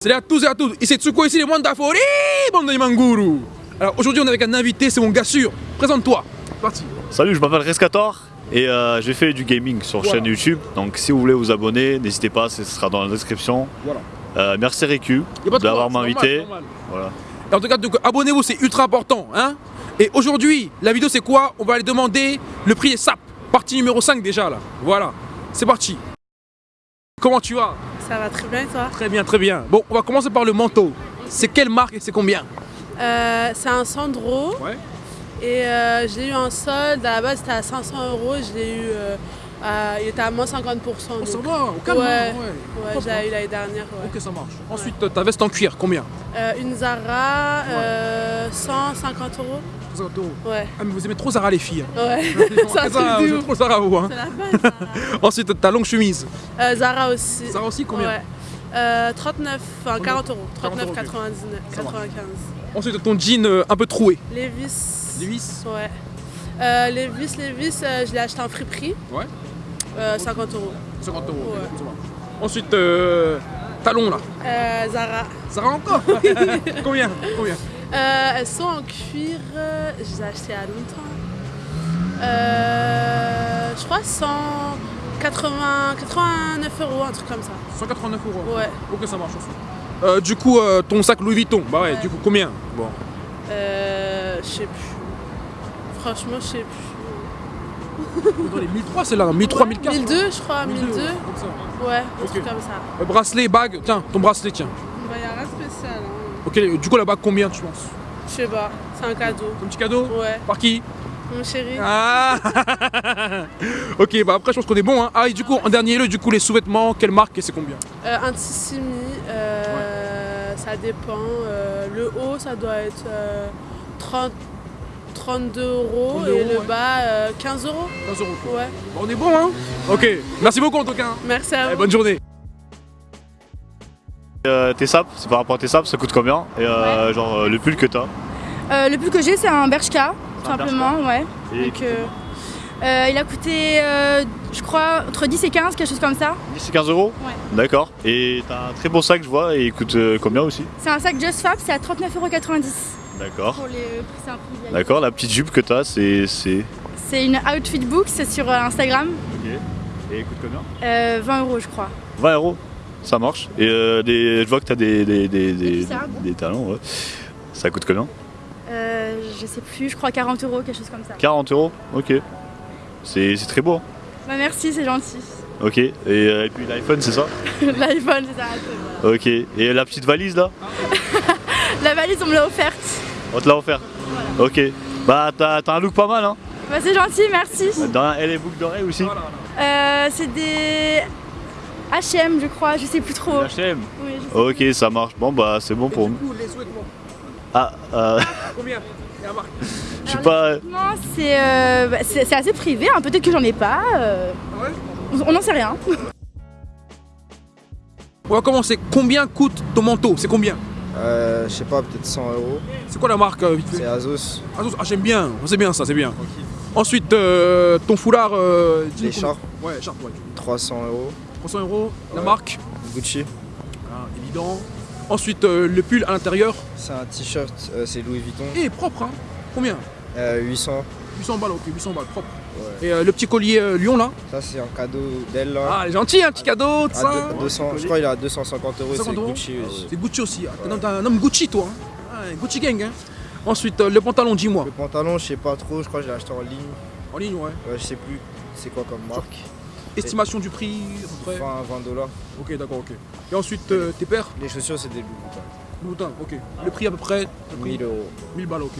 Salut à tous et à toutes, ici Tsuko, ici les Mandafori, bande de Manguru. Alors aujourd'hui on est avec un invité, c'est mon gars sûr. Présente-toi. C'est Parti. Salut, je m'appelle Rescator et euh, j'ai fait du gaming sur Voilà. chaîne YouTube. Donc si vous voulez vous abonner, n'hésitez pas, ce sera dans la description. Voilà. Euh, merci Récu d'avoir m'invité. Voilà. Et en tout cas, abonnez-vous, c'est ultra important. Hein et aujourd'hui, la vidéo c'est quoi? On va aller demander le prix des sapes. Partie numéro 5 déjà là. Voilà. C'est parti. Comment tu vas? Ça va très bien et toi? Très bien, très bien. Bon, on va commencer par le manteau. C'est quelle marque et c'est combien? Euh, C'est un Sandro Ouais. et euh, je l'ai eu en solde. À la base c'était à 500 euros. Je l'ai eu, euh, à- il était à moins 50%. Oh, ça va, au calme. Ouais. hein, ouais, j'ai eu l'année dernière. ouais. Ok, ça marche. Ensuite, ta veste en cuir, combien? Euh, une Zara, euh, 150 euros. 60 euros. Ouais, Ah, mais vous aimez trop Zara les filles. hein. ouais. Ça, vous aimez trop Zara vous. Hein. C'est la base. Ensuite, ta longue chemise. Euh, Zara aussi. Zara aussi, combien Ouais. Euh, 39, enfin 40 euros. 40 euros, 39, ok. 99, Ça marche. 95. Ensuite, ton jean euh, un peu troué. Levis. Levi's Ouais. Euh, Levis, Levis, euh, je l'ai acheté en friperie. Ouais. Euh, 50 euros. 50 euros. Ouais. Ensuite, euh, talons là. Euh, Zara. Zara encore Combien Combien Euh, elles sont en cuir, euh, je les ai achetées a longtemps. Euh, je crois 180, 89 euros, un truc comme ça. 189 euros. Ouais. Ok, ça marche aussi. Du coup, ton sac Louis Vuitton, bah ouais, Ouais. du coup, combien? Bon. Je sais plus. Franchement, je sais plus. Dans les 1003, c'est là, 1003, 1004. 1002, je crois, 1002. comme ça. Ouais, un truc comme ça. Euh, bracelet, bague, tiens, ton bracelet, tiens. Bah, y a rien de spécial. Hein. Ok, du coup, la bague, combien tu penses? Je sais pas, c'est un cadeau. Un petit cadeau? Ouais, Par qui? Mon chéri. Ah Ok, bah après, je pense qu'on est bon. Hein. Ah, et du coup, en dernier lieu, du coup, les sous-vêtements, quelle marque et c'est combien? Euh, un Tissimi, euh, ça dépend. Euh, le haut, ça doit être euh, 30, 32 euros 32 et euros, le ouais. bas, euh, 15 euros. 15 euros. quoi. Ouais, on est bon, hein? Ok, merci beaucoup en tout cas. hein. merci à Allez, vous. bonne journée. Euh, tes sapes, c'est par rapport à tes sapes, ça coûte combien? Et euh, genre euh, le pull que t'as? Euh, le pull que j'ai, c'est un Bershka, tout simplement, ouais. Et Donc, euh, il a coûté, euh, je crois, entre 10 et 15, quelque chose comme ça. 10 et 15 euros? Ouais. D'accord. Et t'as un très beau sac, je vois, et il coûte euh, combien aussi? C'est un sac Just Fab, c'est à 39,90€. D'accord. Les. D'accord, la petite jupe que t'as, c'est. c'est- C'est une Outfit Book, c'est sur euh, Instagram, Ok. Et coûte combien? Euh, 20 euros, je crois. 20 euros, ça marche. Et euh, des- je vois que t'as des, des, des, des, des talons, ouais. Ça coûte combien? Euh, je sais plus, je crois 40 euros, quelque chose comme ça. 40 euros? Ok. C'est très beau. hein. Bah merci, c'est gentil. Ok. Et, euh, et puis l'iPhone, c'est ça? L'iPhone, c'est ça. Ok. Et la petite valise là? La valise, on me l'a offerte. On te l'a offert Ok. Bah, t'as un look pas mal, hein Bah c'est gentil, merci. Dans elle est boucles d'oreilles aussi Voilà. Euh, c'est des H&M, je crois, je sais plus trop. HM Oui, Ok, ça marche. Bon, bah, c'est bon Et pour du nous. coup, les sous-vêtements, Ah, euh, combien la marque je sais pas. Non, c'est euh, bah, c'est assez privé, hein, peut-être que j'en ai pas. euh, Ah ouais on on n'en sait rien. On va commencer. Combien coûte ton manteau? C'est combien? Euh, je sais pas, peut-être 100 euros. C'est quoi la marque euh, vite C'est fait Azos, Ah, j'aime bien, c'est bien ça, c'est bien. Ensuite, euh, ton foulard. Euh, l'écharpe. Ouais, écharpe, ouais. 300 euros. 300 euros. La Ouais. marque Gucci, Ah, Évident. Ensuite, euh, le pull à l'intérieur. c'est un t-shirt, euh, c'est Louis Vuitton. Et propre, hein Combien? Euh, 800. 800 balles, ok, 800 balles, propre. Ouais. Et euh, le petit collier euh, Lyon là Ça, c'est un cadeau d'elle là. Ah, gentille, un petit cadeau, tout ça. deux- 200, je crois qu'il est à 250 euros, 50 c'est Gucci aussi. C'est Gucci aussi. Ah, t'es un- homme Gucci, toi. hein. Ah, Gucci gang, hein. Ensuite, euh, le pantalon, dis-moi. Le pantalon, je sais pas trop, je crois que je l'ai acheté en ligne. En ligne, ouais. Ouais, je sais plus c'est quoi comme marque. Estimation du prix, à peu près. 20, 20 dollars. Ok, d'accord, ok. Et ensuite, euh, tes paires Les chaussures, c'est des Louis Vuitton. Louboutin, ok. Le prix à peu près le prix 1000 euros. 1000 balles, ok.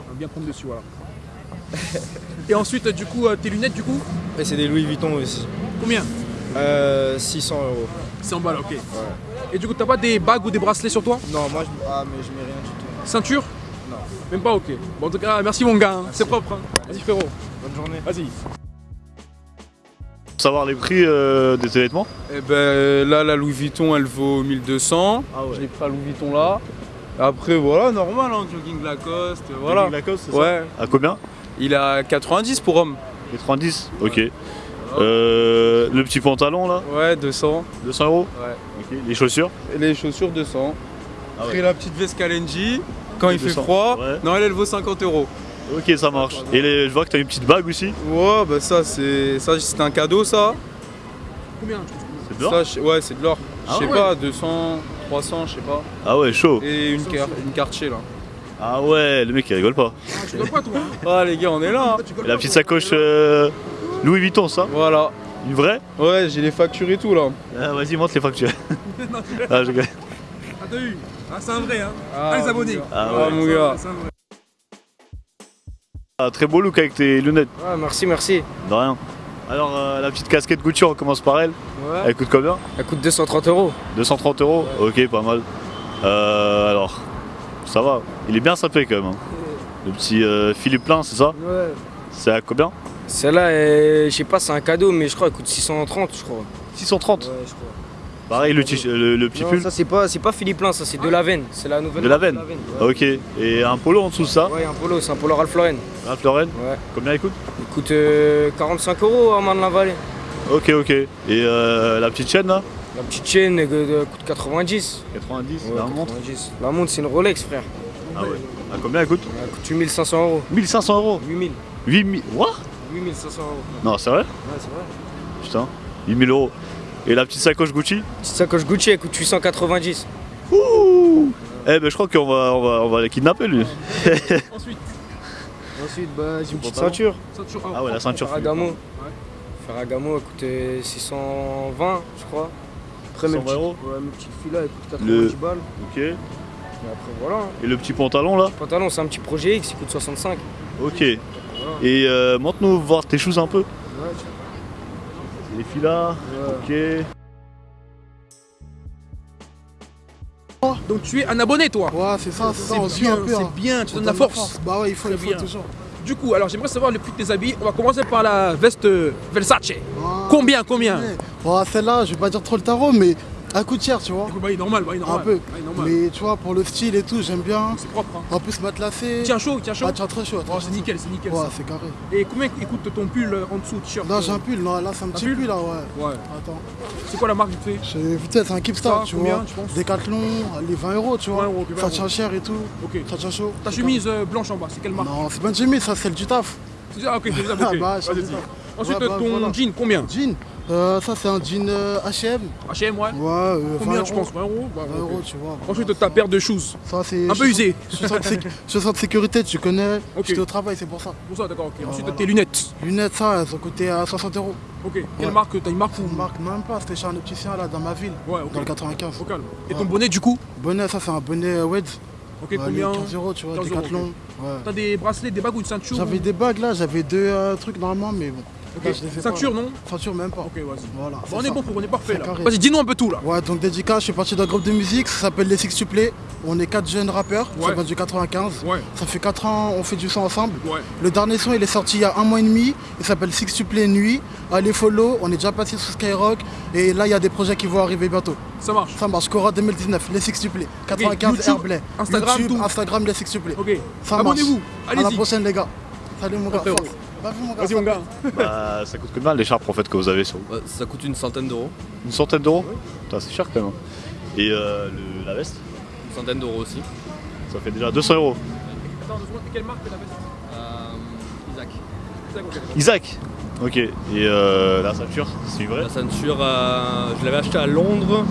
On va bien prendre dessus, voilà. Et ensuite, du coup, euh, tes lunettes, du coup, Et c'est des Louis Vuitton aussi. combien Euh, 600 euros. 100 balles, ok. Ouais. Et du coup, t'as pas des bagues ou des bracelets sur toi Non, moi, je... ah, mais je mets rien du tout. Ceinture Non. Même pas, ok. Bon, en tout cas, merci mon gars, hein. c'est propre. hein. Vas-y, frérot, Bonne journée. vas-y. Pour savoir les prix euh, de tes vêtements Eh ben là, la Louis Vuitton, elle vaut 1200. Ah ouais. Je l'ai pris à Louis Vuitton là. Après, voilà, normal, hein, jogging Lacoste, voilà. Lacoste, c'est ça Ouais, À combien il à 90 pour homme. 90 Ok. Euh, le petit pantalon là, Ouais, 200. 200 euros Ouais. Les chaussures Et les chaussures 200. Ah ouais. Pris la petite veste Kalenji. Quand il fait 200, froid, ouais. non, elle, elle vaut 50 euros. Ok, ça marche. Et les- je vois que t'as une petite bague aussi. Ouais, bah ça, c'est ça, c'est un cadeau, ça. Combien C'est de l'or ouais, c'est de l'or. Ah Je sais ouais. pas, 200, 300, je sais pas. Ah ouais, chaud. Et une, car- une Cartier, là. Ah ouais, le mec il rigole pas. Ah, tu rigoles pas toi hein Ah, les gars, on est là. hein. Et la petite sacoche euh, Louis Vuitton, ça Voilà. Une vraie Ouais, j'ai les factures et tout, là. ah, Vas-y, montre les factures. Non, ah, je rigole. Ah, t'as vu Ah, c'est un vrai hein Ah, Ah, les abonnés. Ah Ah, ouais. mon gars. vrai, c'est un vrai. Ah, très beau look avec tes lunettes. Ouais, merci, merci. De rien. Alors, euh, la petite casquette Gucci, on commence par elle. Ouais. Elle coûte combien Elle coûte 230 euros. 230 euros Ok, pas mal. Euh, alors, ça va. Il est bien sapé quand même. hein. Le petit euh, Philippe plein, c'est ça Ouais. C'est à combien Celle-là, elle- je sais pas, c'est un cadeau, mais je crois qu'elle coûte 630, je crois. 630. Ouais, je crois. Pareil, le, le, le petit Non, pull. ça c'est pas, pas Philippe Plein, ça c'est de la veine. C'est la nouvelle. De la veine ouais. Ok. Et un polo en dessous de ça Ouais, un polo, c'est un polo Ralph Lauren. Ralph Lauren Ouais. Combien il coûte Il coûte euh, 45 euros à Marne-la-Vallée. Ok, ok. Et euh, la petite chaîne là La petite chaîne euh, coûte 90. 90, Ouais, la montre 90. La montre, c'est une Rolex, frère. Ah ouais. À combien elle coûte Elle coûte 8500 euros. 1500 euros 8000. 8000. What? 8500 euros. Non, c'est vrai Ouais, c'est vrai. Putain. 8000 euros. Et la petite sacoche Gucci Petite sacoche Gucci, elle coûte 890. Ouh Eh ben je crois qu'on va, on va, on va les kidnapper lui. Ensuite, Ensuite, bah, j'ai une petite ceinture. ceinture Ah ouais, la ceinture. Ferragamo. Ferragamo, elle coûte euh, 620, je crois. Après, mes 120 petites, euros ouais, mes petites filles là, elles coûtent 90 Le- balles. Ok. Et après, voilà. hein. Et le petit pantalon là Le pantalon, c'est un petit projet X, il coûte 65. Ok. Et euh, montre-nous voir tes choses un peu. Ouais, Les filles là. ouais. Ok. Donc tu es un abonné toi Ouais, c'est ça, c'est ça, on C'est suit un bien, peu. hein. c'est bien, tu On donnes la force. Bah ouais, il faut, il faut bien. toujours. Du coup, alors j'aimerais savoir le prix de tes habits. On va commencer par la veste Versace. Combien, combien Ouais, Ouais, celle-là, je vais pas dire trop le tarot, mais elle coûte cher, tu vois. Écoute, bah, il est normal, bah, il est normal. Un peu. Bah, normal. Mais tu vois, pour le style et tout, j'aime bien. C'est propre. Hein. En plus, matelassé. Tiens chaud, tiens chaud. Ah, tiens, très chaud. Oh, c'est nickel, c'est nickel. Ouais, ça. c'est carré. Et combien écoute ton pull euh, en dessous, t-shirt Non, j'ai un pull, non, là, c'est un petit pull pull, là, ouais. Ouais. Attends. C'est quoi la marque vite fait Peut-être c'est un Keepstar, Ça, tu combien, vois. tu penses Décathlon, les 20 euros, tu 20 vois. euros, ok, 20 Ça euros. tient cher et tout. Ok. Ça tient chaud. Ta chemise euh, blanche en bas, c'est quelle marque Non, c'est pas une chemise, ça, c'est le du taf. Ah, ok, c'est ça, ok. Ah, bah, je. Ensuite, Ouais, bah, ton voilà. jean, combien Jean, euh, ça, c'est un jean euh, HM. H&M, ouais. Ouais, euh, 20 Combien, tu penses? 20 euros Bah, 20 ok. euros, tu vois. Ensuite, ta paire de shoes. Ça, c'est Un peu usé. Chaussures de, sé- chaussures de sécurité, tu connais. Ok. J'étais au travail, c'est pour ça. Pour ça, d'accord, ok. Ensuite, voilà. tes lunettes. Lunettes, ça, elles ont coûté à 60 euros. Ok. Quelle Ouais. marque T'as une marque ou Une marque même pas, c'était chez un opticien là dans ma ville, Ouais, ok. dans le 95. Au calme. Et ton bonnet, du coup? Bonnet, ça c'est un bonnet Weds. Ok, Ouais, combien? lui, 15 euros, tu vois, 15 euros, Décathlon. Ouais. T'as des bracelets, des bagues ou une ceinture J'avais ou- des bagues là, j'avais deux euh, trucs normalement, mais bon. Ok. Ceinture, non Ceinture même pas. Ok, vas-y. Voilà. Bon, on est bon pour, on est parfait là. Vas-y, dis-nous un peu tout là. Ouais, donc dédicace, je suis parti d'un groupe de musique, ça s'appelle les Sextuplés. On est quatre jeunes rappeurs, Ouais. ça vient du 95. Ouais, Ça fait 4 ans, on fait du son ensemble. ouais. Le dernier son, il est sorti il y a un mois et demi. Il s'appelle Sextuplé Nuit. Allez follow, on est déjà passé sur Skyrock. Et là, il y a des projets qui vont arriver bientôt. Ça marche. Ça marche, Cora 2019, les Sextuplés. 95 YouTube, Airplay. Instagram, YouTube, tout. Instagram, les Sextuplés. Ok. Ça marche. Abonnez-vous. À la prochaine, les gars. Salut, mon gars. Force. Vas-y, mon gars. Vas-y, mon gars. Bah ça coûte combien l'écharpe en fait que vous avez sur vous Ouais, ça coûte une centaine d'euros. Une centaine d'euros Putain c'est cher quand même. Et euh, le- la veste Une centaine d'euros aussi. Ça fait déjà 200 euros. Attends, secondes. Quelle marque la veste Euh, Isaac. Isaac, ok. Isaac Ok. Et euh, la ceinture, c'est vrai La ceinture, euh, je l'avais acheté à Londres.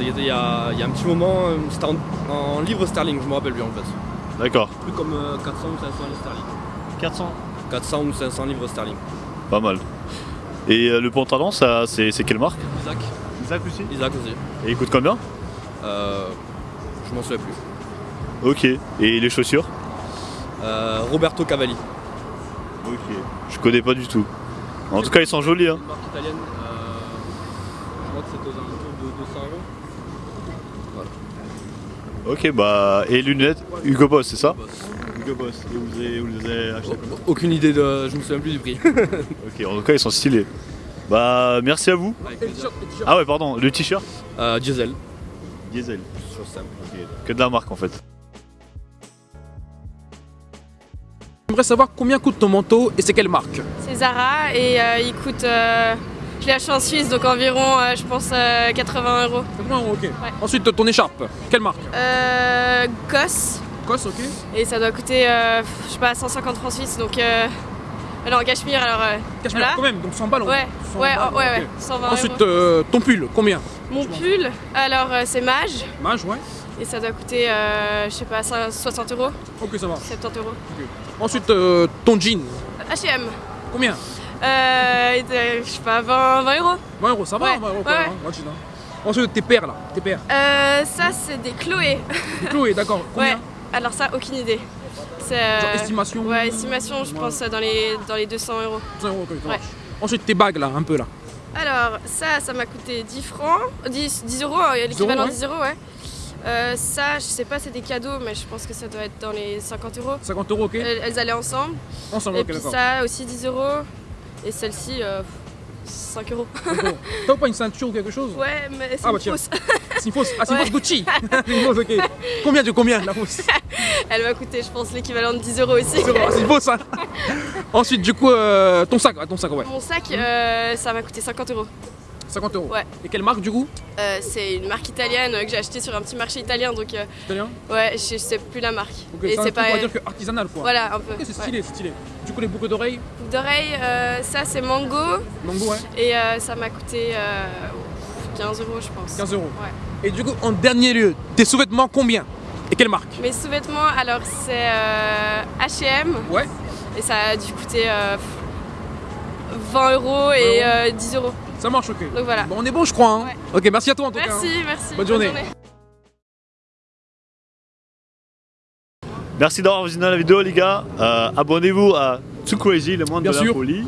Il y, a, il y a un petit moment, euh, c'était en, en livres sterling, je me rappelle plus en fait. D'accord. Plus comme euh, 400 ou 500 livres sterling. 400 400 ou 500 livres sterling. Pas mal. Et euh, le pantalon, ça, c'est c'est quelle marque? Isaac. Isaac aussi? Isaac aussi. Et il coûte combien? Euh, je m'en souviens plus. Ok. Et les chaussures? Euh, Roberto Cavalli. Ok. Je connais pas du tout. En tout cas, ils sont jolis. Hein. Une marque italienne. euh, je crois que c'était aux alentours de 200 euros. Ok, bah. Et lunettes Hugo Boss, c'est ça? Boss. Hugo Boss. Et vous les, vous les avez achetés Aucune idée de. Je me souviens plus du prix. Ok, en tout cas, ils sont stylés. Bah, merci à vous. Et le. Ah ouais, pardon, le t-shirt Euh, diesel. Diesel. Chose simple. Ok. Que de la marque en fait. J'aimerais savoir combien coûte ton manteau et c'est quelle marque C'est Zara et euh, il coûte. euh, je l'ai acheté en Suisse, donc environ, euh, je pense, euh, 80 euros. 80 euros, ok. Ensuite, ton écharpe, quelle marque Euh, Goss, Ok. et ça doit coûter, euh, je sais pas, 150 francs suisses, donc... Euh, non, Cachemire, alors... euh, Cachemire voilà. quand même, donc 100 balles. en- Ouais, 100 ouais, balles, ouais, ok. ouais, 120 Ensuite, euros. euh, ton pull, combien? Mon pull, alors euh, c'est Mage, Mage, ouais. et ça doit coûter, euh, je sais pas, 60 euros, Ok, ça va. 70 euros. Ensuite, euh, ton jean, H&M, combien? Euh, je sais pas, 20, 20 euros. 20 euros, ça va Ouais, 20 euros, ouais, hein, hein. Ensuite, tes paires là, tes paires. Euh, ça c'est des Chloé. Des Chloé, d'accord. Combien? Alors ça, aucune idée. Euh, Genre estimation Ouais, estimation, je pense dans les, dans les 200 euros. 100 euros, Ouais. Ensuite, tes bagues là, un peu là. Alors, ça, ça m'a coûté 10 francs, 10, 10 euros, hein, l'équivalent ouais. de 10 euros, ouais. Euh, ça, je sais pas, c'est des cadeaux, mais je pense que ça doit être dans les 50 euros. 50 euros, ok. Elles, elles allaient ensemble. Ensemble, Et ok, puis ça aussi 10 euros. Et celle-ci, euh, 5 euros. D'accord. T'as pas une ceinture ou quelque chose? Ouais, mais c'est Ah, bah, une tiens. fausse. C'est une fausse. Ah, c'est une Ouais. fausse Gucci. c'est une fausse, ok. Combien de combien? La fausse Elle m'a coûté, je pense, l'équivalent de 10 euros aussi. C'est une fausse, hein. Ensuite, du coup, euh, ton sac, ouais, ton sac, ouais. Mon sac, euh, ça m'a coûté 50 euros. 50 euros. Ouais. Et quelle marque du coup? Euh, c'est une marque italienne euh, que j'ai acheté sur un petit marché italien, donc euh, Italien? ouais, je je sais plus la marque. Et c'est pas on va dire que artisanal quoi. voilà un peu. C'est ouais. stylé, c'est stylé. Du coup, les boucles d'oreilles, D'oreilles, euh, ça c'est Mango mango, ouais, et euh, ça m'a coûté euh, 15 euros, je pense. 15 euros. Ouais. Et du coup, en dernier lieu, tes sous-vêtements combien? Et quelle marque? Mes sous-vêtements, alors c'est euh, H&M Ouais. et ça a dû coûter euh, 20 euros et 20 euh, 10 euros. Ça marche, ok. Donc voilà. Bon, on est bon, je crois. Hein. Ouais. Ok, merci à toi en tout cas. Merci, hein. merci. Bonne journée. Merci d'avoir visionné la vidéo les gars. Euh, Abonnez-vous à Too Crazy, le monde Bien de sûr. la folie.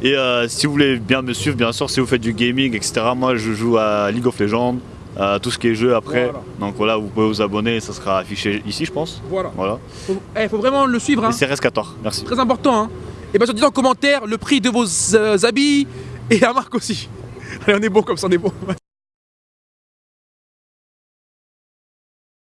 Et euh, si vous voulez bien me suivre, bien sûr, si vous faites du gaming, etc. Moi je joue à League of Legends, à tout ce qui est jeu après. Voilà. Donc voilà, vous pouvez vous abonner, ça sera affiché ici je pense. Voilà. Voilà. Faut, eh, faut vraiment le suivre. Hein. Et c'est RS14, merci. Très important. Hein. Et bien, surtout en commentaire le prix de vos euh, habits et à Marc aussi. Allez, on est bon comme ça, on est bon.